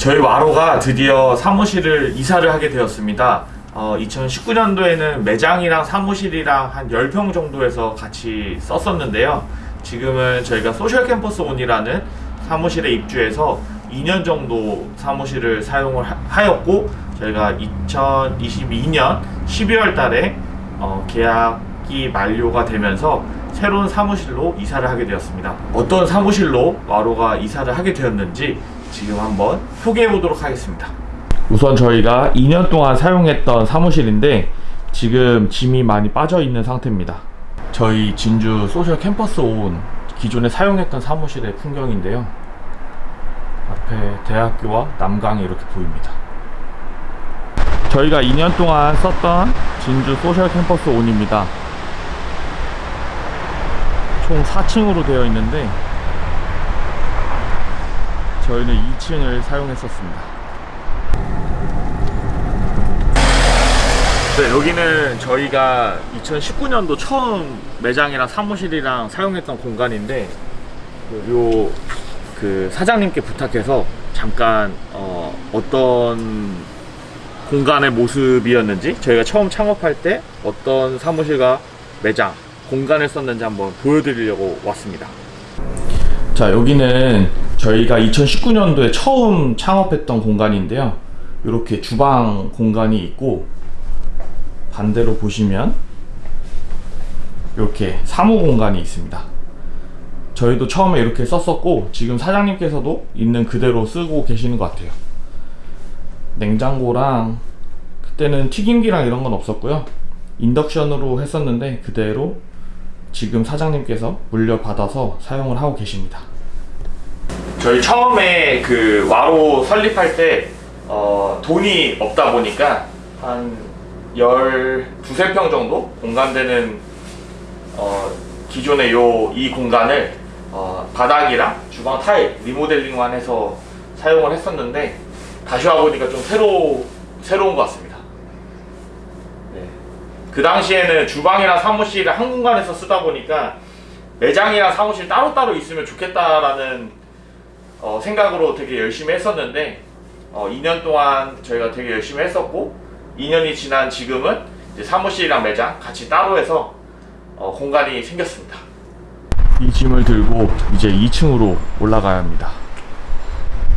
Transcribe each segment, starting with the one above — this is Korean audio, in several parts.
저희 와로가 드디어 사무실을 이사를 하게 되었습니다. 어, 2019년도에는 매장이랑 사무실이랑 한 10평 정도에서 같이 썼었는데요. 지금은 저희가 소셜 캠퍼스 온이라는 사무실에 입주해서 2년 정도 사무실을 사용을 하- 하였고 저희가 2022년 12월 달에 어, 계약이 만료가 되면서 새로운 사무실로 이사를 하게 되었습니다. 어떤 사무실로 와로가 이사를 하게 되었는지 지금 한번 소개해 보도록 하겠습니다. 우선 저희가 2년 동안 사용했던 사무실인데 지금 짐이 많이 빠져 있는 상태입니다. 저희 진주 소셜 캠퍼스 온 기존에 사용했던 사무실의 풍경인데요. 앞에 대학교와 남강이 이렇게 보입니다. 저희가 2년 동안 썼던 진주 소셜 캠퍼스 온입니다. 총 4층으로 되어 있는데 저희는 2층을 사용했었습니다. 네, 여기는 저희가 2019년도 처음 매장이랑 사무실이랑 사용했던 공간인데 요 그 사장님께 부탁해서 잠깐 어, 어떤 공간의 모습이었는지 저희가 처음 창업할 때 어떤 사무실과 매장 공간을 썼는지 한번 보여드리려고 왔습니다. 자 여기는 저희가 2019년도에 처음 창업했던 공간인데요. 이렇게 주방 공간이 있고 반대로 보시면 이렇게 사무 공간이 있습니다. 저희도 처음에 이렇게 썼었고 지금 사장님께서도 있는 그대로 쓰고 계시는 것 같아요. 냉장고랑 그때는 튀김기랑 이런 건 없었고요. 인덕션으로 했었는데 그대로 지금 사장님께서 물려받아서 사용을 하고 계십니다. 저희 처음에 그 와로 설립할 때 어, 돈이 없다 보니까 한 12, 평 정도 공간되는 어, 기존의 요 이 공간을 어, 바닥이랑 주방 타일 리모델링만 해서 사용을 했었는데 다시 와보니까 좀 새로, 새로운 것 같습니다. 네. 그 당시에는 주방이랑 사무실을 한 공간에서 쓰다 보니까 매장이랑 사무실 따로따로 있으면 좋겠다라는 어, 생각으로 되게 열심히 했었는데 어, 2년 동안 저희가 되게 열심히 했었고 2년이 지난 지금은 사무실이랑 매장 같이 따로 해서 어, 공간이 생겼습니다. 이 짐을 들고 이제 2층으로 올라가야 합니다.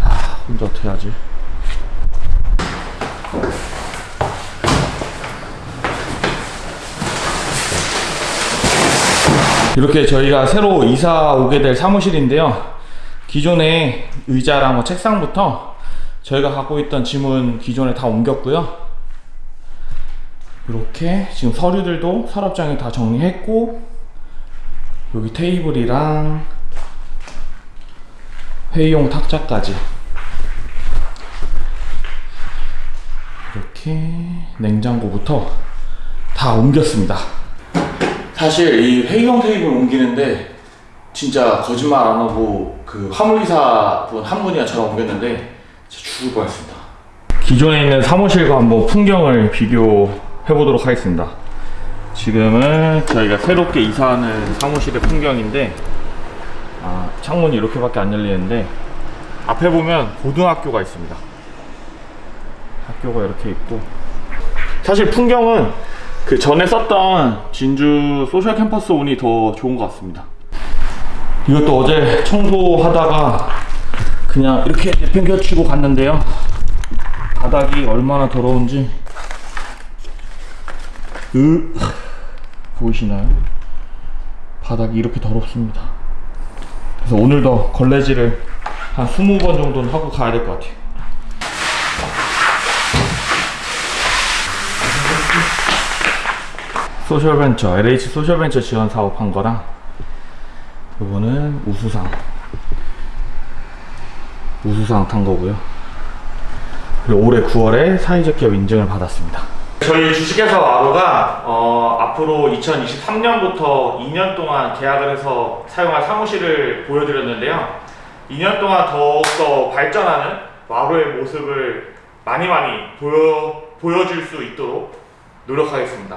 아, 혼자 어떻게 하지? 이렇게 저희가 새로 이사 오게 될 사무실인데요. 기존의 의자랑 뭐 책상부터 저희가 갖고 있던 짐은 기존에 다 옮겼고요. 이렇게 지금 서류들도 서랍장에 다 정리했고 여기 테이블이랑 회의용 탁자까지 이렇게 냉장고부터 다 옮겼습니다. 사실 이 회의용 테이블 옮기는데 진짜 거짓말 안 하고 그 화물기사 분 한 분이랑 저랑 옮겼는데 진짜 죽을 뻔했습니다. 기존에 있는 사무실과 한번 풍경을 비교해 보도록 하겠습니다. 지금은 저희가 새롭게 이사하는 사무실의 풍경인데 아, 창문이 이렇게밖에 안 열리는데 앞에 보면 고등학교가 있습니다. 학교가 이렇게 있고 사실 풍경은 그 전에 썼던 진주 소셜 캠퍼스 온이 더 좋은 것 같습니다. 이것도 어제 청소하다가 그냥 이렇게 내팽겨치고 갔는데요. 바닥이 얼마나 더러운지 으 보이시나요? 바닥이 이렇게 더럽습니다. 그래서 오늘도 걸레질을 한 20번 정도는 하고 가야 될 것 같아요. 소셜벤처, LH 소셜벤처 지원 사업 한 거랑 요거는 우수상 우수상 탄 거고요. 그리고 올해 9월에 사회적 기업 인증을 받았습니다. 저희 주식회사 와로가 어, 앞으로 2023년부터 2년 동안 계약을 해서 사용할 사무실을 보여드렸는데요. 2년 동안 더욱더 발전하는 와로의 모습을 많이 많이 보여, 보여줄 수 있도록 노력하겠습니다.